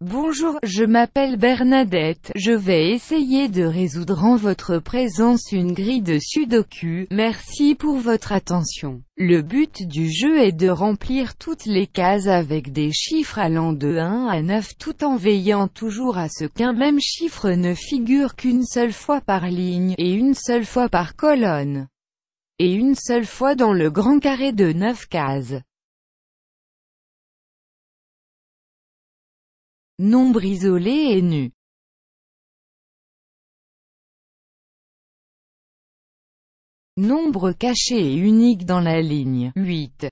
Bonjour, je m'appelle Bernadette, je vais essayer de résoudre en votre présence une grille de sudoku, merci pour votre attention. Le but du jeu est de remplir toutes les cases avec des chiffres allant de 1 à 9 tout en veillant toujours à ce qu'un même chiffre ne figure qu'une seule fois par ligne, et une seule fois par colonne, et une seule fois dans le grand carré de 9 cases. Nombre isolé et nu. Nombre caché et unique dans la ligne 8.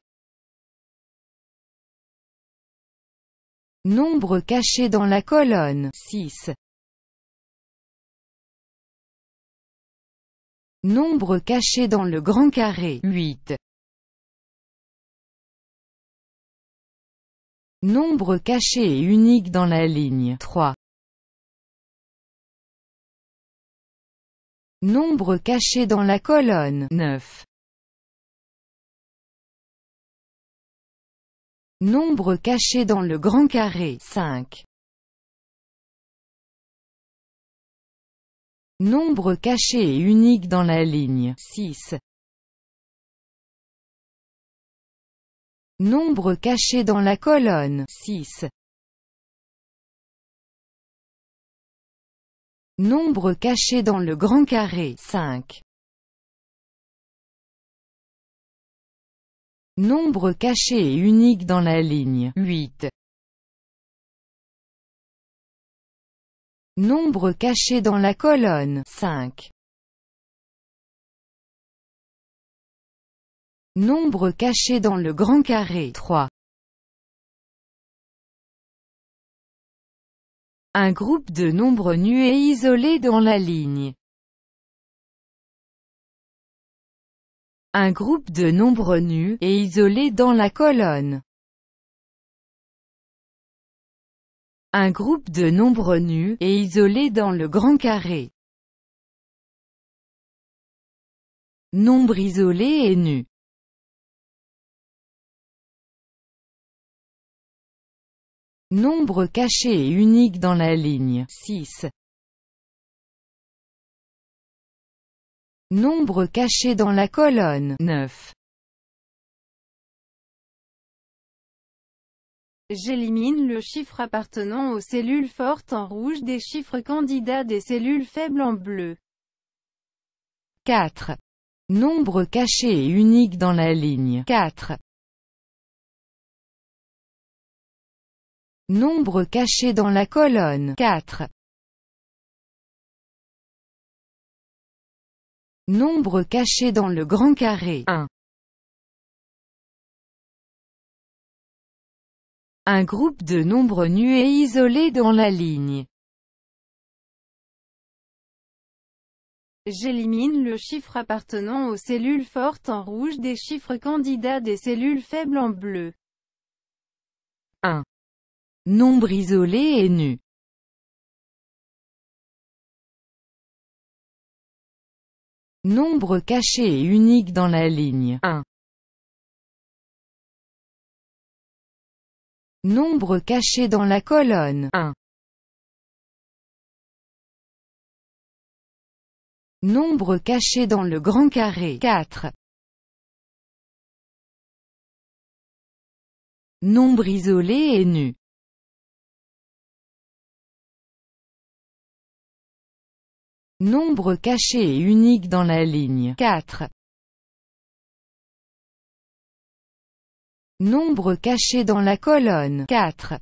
Nombre caché dans la colonne 6. Nombre caché dans le grand carré 8. Nombre caché et unique dans la ligne 3. Nombre caché dans la colonne 9. Nombre caché dans le grand carré 5. Nombre caché et unique dans la ligne 6. Nombre caché dans la colonne 6. Nombre caché dans le grand carré 5. Nombre caché et unique dans la ligne 8. Nombre caché dans la colonne 5. Nombre caché dans le grand carré 3. Un groupe de nombres nus et isolés dans la ligne. Un groupe de nombres nus et isolés dans la colonne. Un groupe de nombres nus et isolés dans le grand carré. Nombre isolé et nu. Nombre caché et unique dans la ligne 6. Nombre caché dans la colonne 9. J'élimine le chiffre appartenant aux cellules fortes en rouge des chiffres candidats des cellules faibles en bleu. 4. Nombre caché et unique dans la ligne 4. Nombre caché dans la colonne 4. Nombre caché dans le grand carré 1. Un groupe de nombres nus et isolés dans la ligne. J'élimine le chiffre appartenant aux cellules fortes en rouge des chiffres candidats des cellules faibles en bleu. 1. Nombre isolé et nu. Nombre caché et unique dans la ligne 1. Nombre caché dans la colonne 1. Nombre caché dans le grand carré 4. Nombre isolé et nu. Nombre caché et unique dans la ligne 4. Nombre caché dans la colonne 4.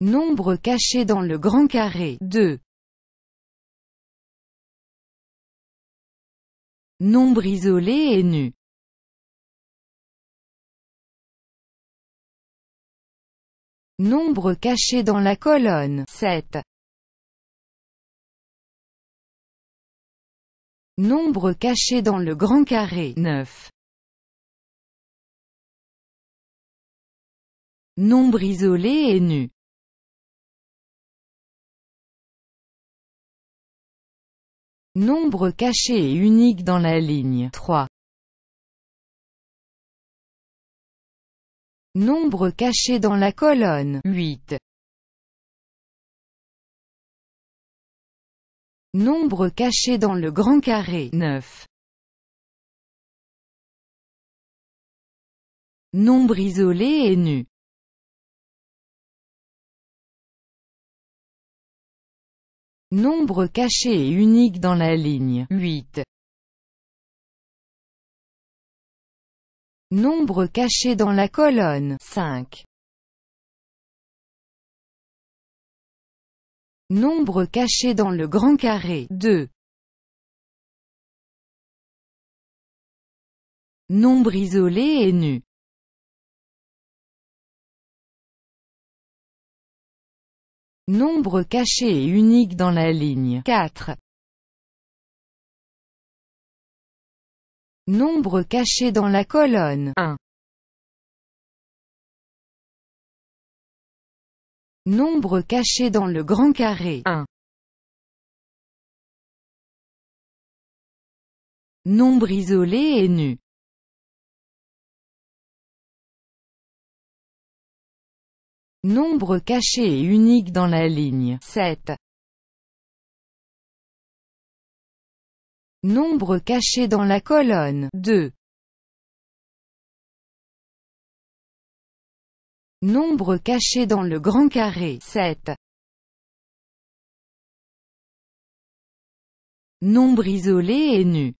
Nombre caché dans le grand carré 2. Nombre isolé et nu. Nombre caché dans la colonne 7. Nombre caché dans le grand carré 9. Nombre isolé et nu. Nombre caché et unique dans la ligne 3. Nombre caché dans la colonne 8. Nombre caché dans le grand carré 9. Nombre isolé et nu Nombre caché et unique dans la ligne 8. Nombre caché dans la colonne 5. Nombre caché dans le grand carré 2. Nombre isolé et nu Nombre caché et unique dans la ligne 4. Nombre caché dans la colonne 1. Nombre caché dans le grand carré 1. Nombre isolé et nu Nombre caché et unique dans la ligne 7. Nombre caché dans la colonne 2. Nombre caché dans le grand carré 7. Nombre isolé et nu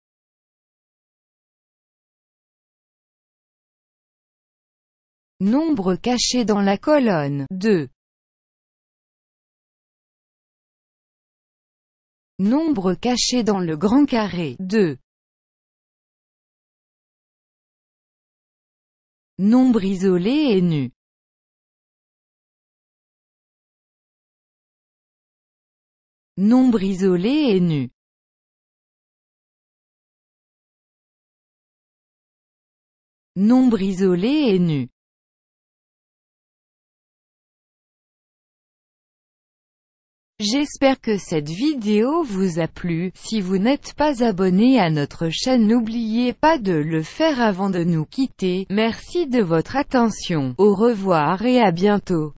Nombre caché dans la colonne 2. Nombre caché dans le grand carré. 2. Nombre isolé et nu. Nombre isolé et nu. Nombre isolé et nu J'espère que cette vidéo vous a plu, si vous n'êtes pas abonné à notre chaîne n'oubliez pas de le faire avant de nous quitter, merci de votre attention, au revoir et à bientôt.